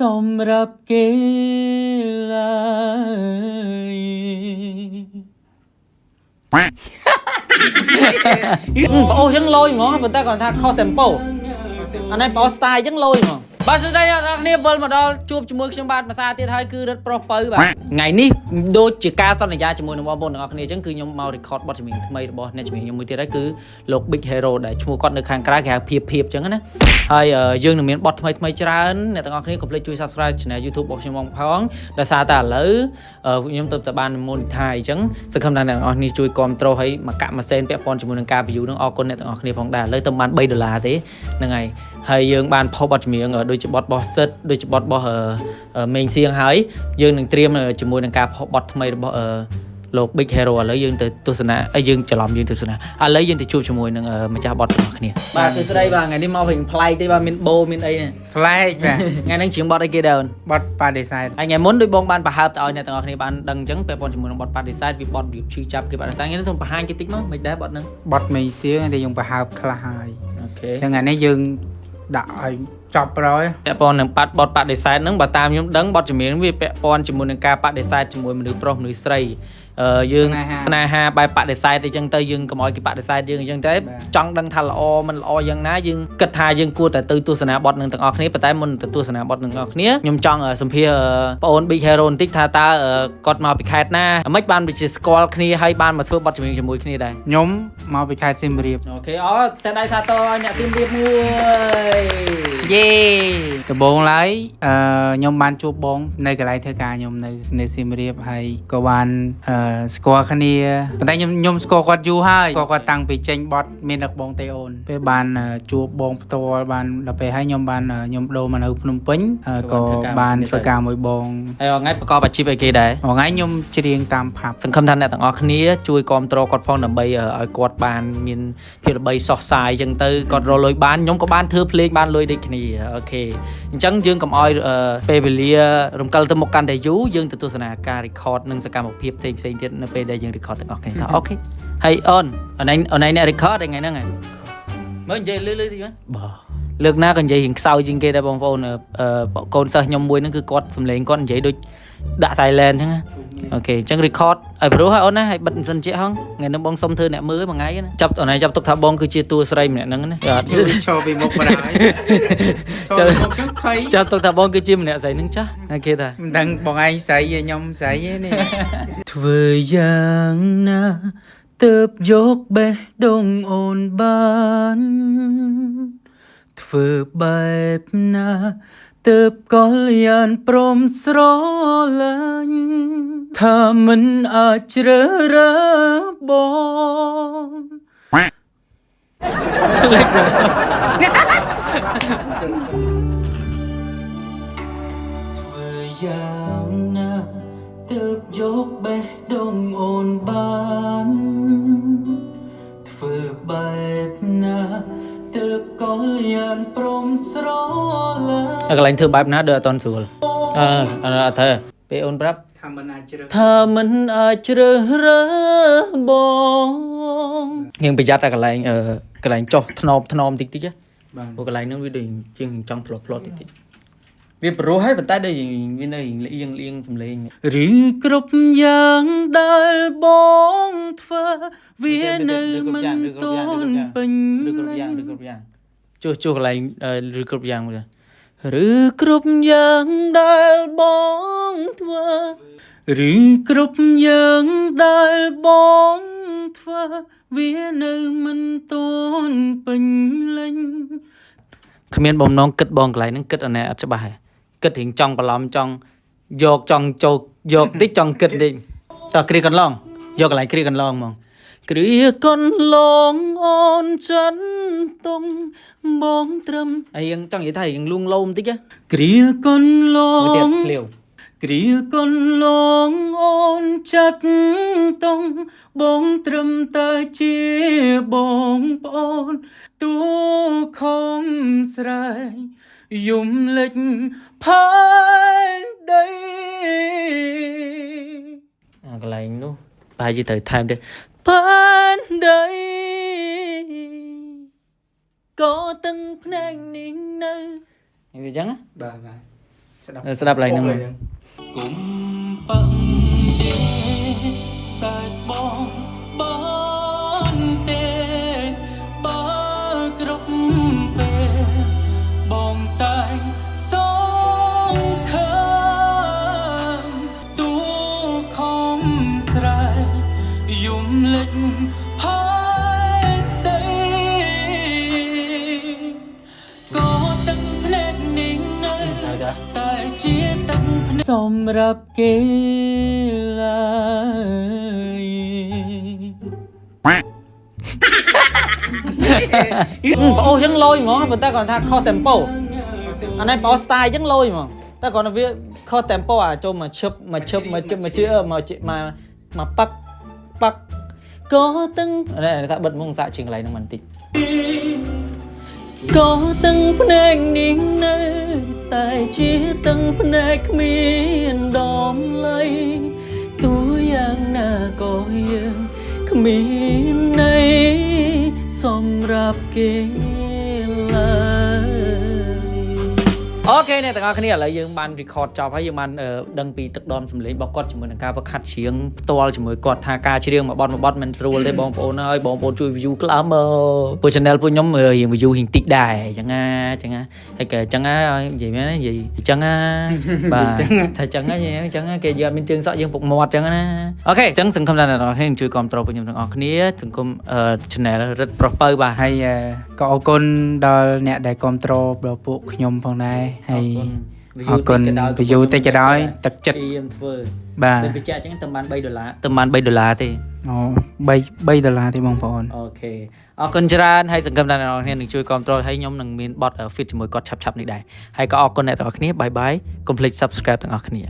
សម្រាប់គេឡើយប្អូសចឹងលយហ្មងប៉ុន្តែគាត់ថាខុស tempo អានេះប្អូស style ចឹងលយហ្មង បាទសួស្តីអ្នកនរគ្នាវិលមកដល់ជួបជាមួយខ្ញុំបាទភាសាទៀតហើយគឺរឹតប្រុសពៅបាទថ្ងៃនេះដូចជាការសន្យាជាមួយនឹងបងប្អូនទាំងអស់គ្នាចឹងគឺខ្ញុំមក record បទចម្រៀងថ្មីរបស់អ្នកចម្រៀងខ្ញុំមួយទៀតហើយគឺលោក Big Hero ដែលឈ្មោះគាត់នៅខាងក្រៅគេហៅភៀបភៀបចឹងណាហើយអឺយើងនឹងមានបទថ្មីថ្មីច្រើនអ្នកទាំងអស់គ្នាកុំភ្លេចជួយ subscribe channel YouTube របស់ខ្ញុំផងដោយសារតែឥឡូវអឺខ្ញុំទៅតែបាន monetize អញ្ចឹងសង្ឃឹមថាអ្នកទាំងអស់គ្នាជួយគ្រប់គ្រងឲ្យមកកាក់ម៉ាសែនពាក់ព័ន្ធជាមួយនឹងការ view នឹងអរគុណអ្នកទាំងអស់គ្នាផងដែរឥឡូវទៅបាន3ដុល្លារទេហ្នឹងហើយហើយយើងបានផុសបទចម្រៀងអឺដូចជាបទរបស់សិតដូចជាបទរបស់អឺអឺមេងសៀងហើយយើងនឹងត្រៀមអឺជាមួយនឹងការផុសបទថ្មីរបស់អឺលោក Big Hero ឥឡូវយើងទៅទស្សនាអីយើងច្រឡំយើងទៅទស្សនាឥឡូវយើងទៅជួបជាមួយនឹងអឺម្ចាស់បទរបស់គ្នាបាទសួស្តីបាទថ្ងៃនេះមកវិញប្លែកទេបាទមានបូមានអីនេះប្លែកបាទថ្ងៃនេះច្រៀងបទអីគេដែរអូនបត់បដិសេធហើយថ្ងៃមុនដូចបងបានបង្ហើបទៅឲ្យអ្នកទាំងអស់គ្នាបានដឹងអញ្ចឹងពាក់ព័ន្ធជាមួយនឹងបទបដិសេធវាបទវាឈឺចាប់គេបដិសេធថ្ងៃនេះសូមបង្ហាញគេតិចមកមិនដែរបទហ្នឹងបត់មេសៀងតែយើងប្រហើបខ្លះហើយអូខេអញ្ចឹងថ្ងៃនេះយើងដាក់ឲ្យ ចប់ប្រយពាក់ព័ន្ធនឹងបាត់បទបដិសេធហ្នឹងបើតាមខ្ញុំដឹងបទចម្រៀងហ្នឹងវាពាក់ព័ន្ធជាមួយនឹងការបដិសេធជាមួយមនុស្សប្រុសមនុស្សស្រីអឺយើងស្នេហាបែបបដិសេធអីចឹងទៅយើងកុំឲ្យគេបដិសេធយើងអញ្ចឹងតែចង់ដឹងថាល្អមិនល្អយ៉ាងណាយើងគិតថាយើងគួរតែទៅទស្សនាបទនឹងទាំងអស់គ្នាប៉ុន្តែមុនទៅទស្សនាបទនឹងទាំងអស់គ្នាខ្ញុំចង់អឺសម្ភាសអឺបងអូន Big Hero បន្តិចថាតើអឺគាត់មកពីខេត្តណាមិនបានវាជាស្គាល់គ្នាហើយបានមកធ្វើបទចម្រៀងជាមួយគ្នាដែរខ្ញុំមកពីខេត្តសៀមរាបអូខេអរតែដៃសាទរឲ្យអ្នកទីមរៀបមួយយេដំបូងឡើយអឺខ្ញុំបានជួបបង នៅកន្លែងធ្វើការខ្ញុំនៅនៅសៀមរាបហើយក៏បានអឺស្គាល់គ្នាប៉ុន្តែខ្ញុំខ្ញុំស្គាល់គាត់យូរហើយស្គាល់គាត់តាំងពីចេញបត់មានដឹកបងទេអូនពេលបានអឺជួបបងផ្ទាល់បានដល់ពេលហើយខ្ញុំបានអឺខ្ញុំដូរមកនៅភ្នំពេញអឺក៏បានធ្វើការមួយបងហើយថ្ងៃប្រកបអាជីពអីគេដែរថ្ងៃខ្ញុំច្រៀងតាមផាប់សង្ឃឹមថាអ្នកទាំងអស់គ្នាជួយគ្រប់គ្រងគាត់ផងដើម្បីអឺឲ្យគាត់បានមានភាពល្បីសោះសាយអញ្ចឹងទៅគាត់រកលុយបានខ្ញុំក៏បានធ្វើភ្លេងបានលុយដូចគ្នាOK អញ្ចឹងយើងកុំឲ្យអឺពេលវេលារំកិលទៅមុខកាន់តែយូរយើងទៅទស្សនាការ record និងសកម្មភាពផ្សេងផ្សេងៗទៀតនៅពេលដែលយើង record ទាំងអស់គ្នាថា OK ហើយអូនអូនឯងអូនឯងអ្នក record ថ្ងៃហ្នឹងហ៎មើលនិយាយលឺលឺតិចមើលបាទ លើកណាក៏និយាយរៀងខ្សោយជាងគេដែរបងប្អូនអឺអឺកូនសិស្សខ្ញុំមួយហ្នឹងគឺគាត់សំឡេងគាត់និយាយដូចដាក់ silent អញ្ចឹងណា OK អញ្ចឹង record ឲ្យព្រោះឲ្យអូនណាឲ្យបិទមិនសិនជិះហងថ្ងៃនេះបងសុំធ្វើអ្នកមើលមួយថ្ងៃណាចាប់អូនឯងចាប់ទុកថាបងគឺជាតួស្រីម្នាក់ហ្នឹងណាចាឈរពីមុខបណ្ដោយឈរពីមុខចឹងភ័យចាប់ទុកថាបងគឺជាម្នាក់ស្រីហ្នឹងចាស់អូខេតាមិនដឹងបងឯងស្រីឯងខ្ញុំស្រីឯនេះធ្វើយ៉ាងណាទើបយកបេះដូងអូនបាន ធ្វើបែបណាទើបកលយានព្រមស្រឡាញ់ថាមិនអាចជ្រើសរើសបងលេចធ្វើយ៉ាងណាទើបយកបេះដូងអូ កន្លែងធ្វើបែបណាដូចអត់តន់ស្រួលអឺអត់ត្រូវពេលអូនប្រាប់ថាមិនអាចជ្រើសថាមិនអាចជ្រើសរើសបងយើងប្រយ័ត្នតែកន្លែងអឺកន្លែងចុះថ្នមថ្នមតិចតិចណាបាទព្រោះកន្លែងហ្នឹងវាដូចជាងចង់ផ្លោះផ្លោះតិចតិចវាព្រោះហើយប៉ុន្តែដូចវានៅលៀងលៀងសំឡេងឬគ្រប់យ៉ាងដែលបងធ្វើវានៅមិនទាន់ពេញឬគ្រប់យ៉ាងឬគ្រប់យ៉ាងចុះចុះកន្លែងអឺឬគ្រប់យ៉ាងមើល ឬគ្រប់យ៉ាងដែលបងធ្វើឬគ្រប់យ៉ាងដែលបងធ្វើវានៅមិនទាន់ពេញលេញគ្មានបំណងគិតបងកន្លែងហ្នឹងគិតអានេះអត់ច្បាស់ទេគិតរៀងចង់បន្លំចង់យកចង់ចូលយកតិចចង់គិតតិចតើគ្រាកន្លងយកកន្លែងគ្រាកន្លងហ្មង គ្រាកន្លងអូនចិនតុងបងត្រឹមអីយ៉ាងចង់និយាយថារៀងលួងលោមតិចណាគ្រាកន្លមួយទៀតងភ្លាវគ្រាកន្លងអូនចាត់តុងបងត្រឹមតែជាបងប្អូនទូខំស្រែកយំលេចផែនដីអាកន្លែងនោះប្រហែលជាត្រូវថែមទៀត ផែនដីក៏ទាំងភ្នែកនេះនៅវាអញ្ចឹងណាបាទបាទស្ដាប់ឡើងហ្នឹងមកគុំប៉ឹងទេសាច់បងបានទេ លិចផែនដីក៏ទឹកភ្នែកនេះនៅតែជាទឹកភ្នែកសម្រាប់គេឡើយប្អូសចឹងលយហ្មងប៉ុន្តែគាត់ថាខុស tempo អានេះប្អូស style ចឹងលយហ្មងតែគាត់ថាវាខុស tempo អាចូលមកឈឹបមកឈឹបមកឈឹបមកជឿមកជិមកមកប៉ាក់ប៉ាក់ ក៏ទាំងនេះថាបិទមុងសាកជាងកន្លែងហ្នឹងបន្តិចក៏ទាំងភ្នែកនេះនៅ តែជាទាំងភ្នែកគ្មានដំឡៃទូយ៉ាងណាក៏យើងគ្មានន័យសម្រាប់គេឡើយ អូខេអ្នកទាំងអស់គ្នាឥឡូវយើងបាន record ចប់ហើយយើងបានអឺដឹងពីទឹកដមសម្លេងរបស់គាត់ជាមួយនឹងការវឹកហាត់ច្រៀងផ្ទាល់ជាមួយគាត់ថាការច្រៀងមួយបទមួយបទមិនស្រួលទេបងប្អូនហើយបងប្អូនជួយ view ក្លើមមើលពួក channel ពួកខ្ញុំអឺរៀង view រៀងតិចដែរអញ្ចឹងណាអញ្ចឹងណាហើយក៏អញ្ចឹងណានិយាយមែននិយាយអញ្ចឹងណាបាទថាអញ្ចឹងណាអញ្ចឹងណាគេយកអត់មានជើងសក់យើងពុកមាត់អញ្ចឹងណាអូខេអញ្ចឹងសង្ឃឹមថាអ្នកទាំងអស់គ្នានឹងជួយគ្រប់គ្រងពួកខ្ញុំទាំងអស់គ្នាសង្គមអឺ channel រឹតប្រុសបើបាទហើយអឺក៏អរគុណដល់អ្នកដែលគ្រប់គ្រងដល់ពួកខ្ញុំផងដែរហើយអរគុណ view តិចក៏ដោយទឹកចិត្តខ្ញុំធ្វើបាទទៅបញ្ជាក់អញ្ចឹងទៅបាន3ដុល្លារទៅបាន3ដុល្លារទេអូ3 3ដុល្លារទេបងប្អូនអូខេអរគុណច្រើនហើយសង្ឃឹមថាអ្នកនរគ្នានឹងជួយគ្រប់គ្រងហើយខ្ញុំនឹងមានបទ fit ជាមួយគាត់ឆាប់ៗនេះដែរហើយក៏អរគុណអ្នកនរគ្នាបាយបាយកុំភ្លេច subscribe ទាំងអស់គ្នា